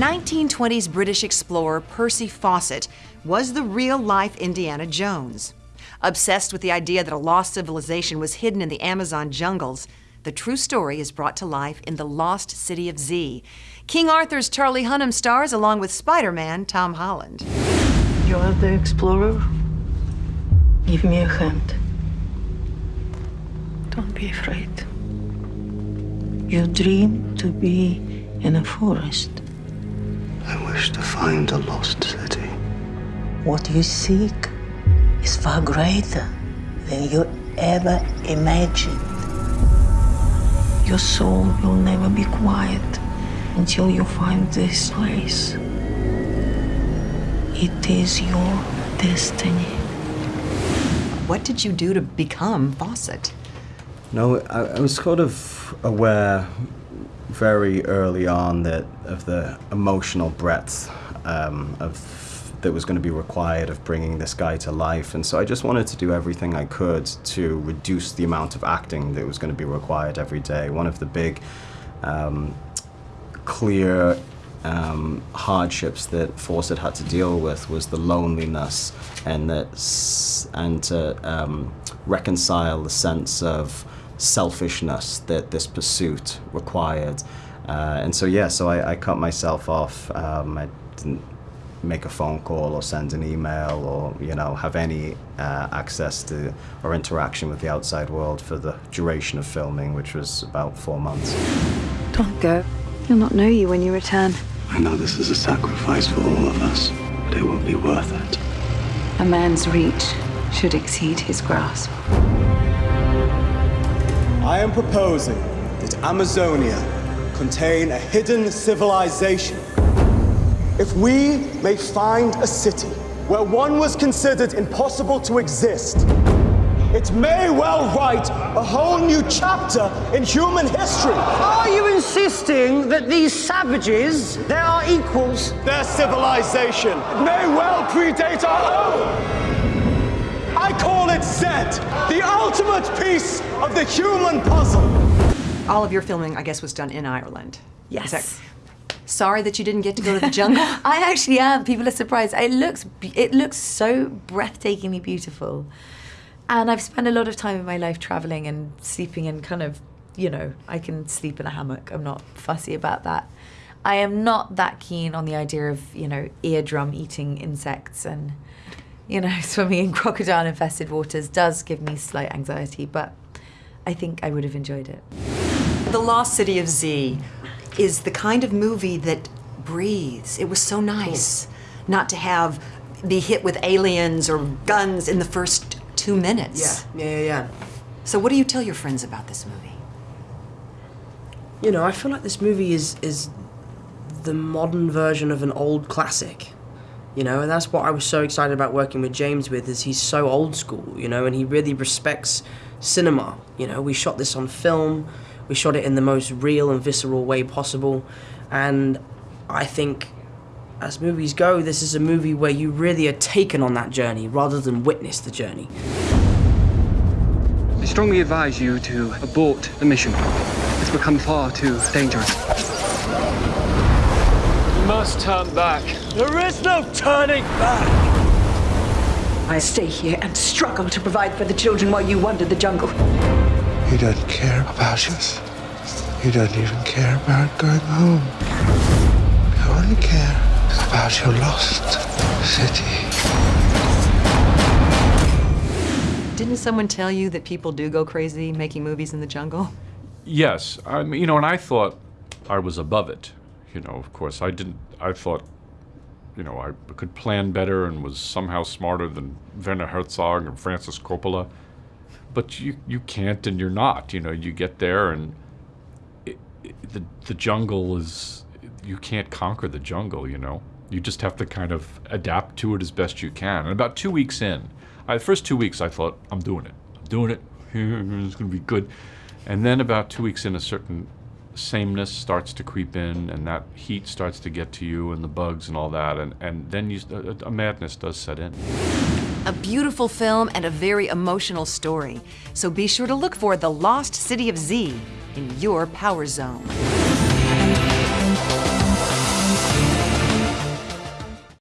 1920s British explorer Percy Fawcett was the real-life Indiana Jones. Obsessed with the idea that a lost civilization was hidden in the Amazon jungles, the true story is brought to life in The Lost City of Z. King Arthur's Charlie Hunnam stars along with Spider-Man Tom Holland. You're the explorer? Give me a hand. Don't be afraid. You dream to be in a forest. I wish to find a lost city. What you seek is far greater than you ever imagined. Your soul will never be quiet until you find this place. It is your destiny. What did you do to become Fawcett? No, I, I was sort of aware very early on that of the emotional breadth um, of that was going to be required of bringing this guy to life, and so I just wanted to do everything I could to reduce the amount of acting that was going to be required every day. One of the big, um, clear um, hardships that Fawcett had to deal with was the loneliness and that and to um, reconcile the sense of selfishness that this pursuit required. Uh, and so yeah, so I, I cut myself off. Um, I didn't make a phone call or send an email or you know have any uh, access to or interaction with the outside world for the duration of filming, which was about four months. Don't go. He'll not know you when you return. I know this is a sacrifice for all of us, but it will be worth it. A man's reach should exceed his grasp. I am proposing that Amazonia contain a hidden civilization if we may find a city where one was considered impossible to exist, it may well write a whole new chapter in human history. Are you insisting that these savages, they are equals? Their civilization may well predate our own. I call it Zed, the ultimate piece of the human puzzle. All of your filming, I guess, was done in Ireland. Yes. Sorry that you didn't get to go to the jungle. I actually am. People are surprised. It looks it looks so breathtakingly beautiful, and I've spent a lot of time in my life traveling and sleeping in kind of, you know, I can sleep in a hammock. I'm not fussy about that. I am not that keen on the idea of you know eardrum eating insects and you know swimming in crocodile infested waters does give me slight anxiety, but I think I would have enjoyed it. The Lost City of Z is the kind of movie that breathes. It was so nice not to have be hit with aliens or guns in the first two minutes. Yeah, yeah, yeah, yeah. So what do you tell your friends about this movie? You know, I feel like this movie is is the modern version of an old classic. You know, and that's what I was so excited about working with James with is he's so old school, you know, and he really respects cinema. You know, we shot this on film. We shot it in the most real and visceral way possible. And I think, as movies go, this is a movie where you really are taken on that journey rather than witness the journey. I strongly advise you to abort the mission. It's become far too dangerous. You must turn back. There is no turning back. I stay here and struggle to provide for the children while you wander the jungle. He doesn't care about us. He doesn't even care about going home. He only cares about your lost city. Didn't someone tell you that people do go crazy making movies in the jungle? Yes. I mean, you know, and I thought I was above it. You know, of course, I didn't, I thought, you know, I could plan better and was somehow smarter than Werner Herzog and Francis Coppola but you you can't and you're not. You know, you get there and it, it, the the jungle is you can't conquer the jungle. You know, you just have to kind of adapt to it as best you can. And about two weeks in, I, the first two weeks I thought I'm doing it, I'm doing it. It's going to be good. And then about two weeks in, a certain sameness starts to creep in, and that heat starts to get to you, and the bugs and all that, and and then you, a, a madness does set in. A beautiful film and a very emotional story. So be sure to look for The Lost City of Z in your power zone.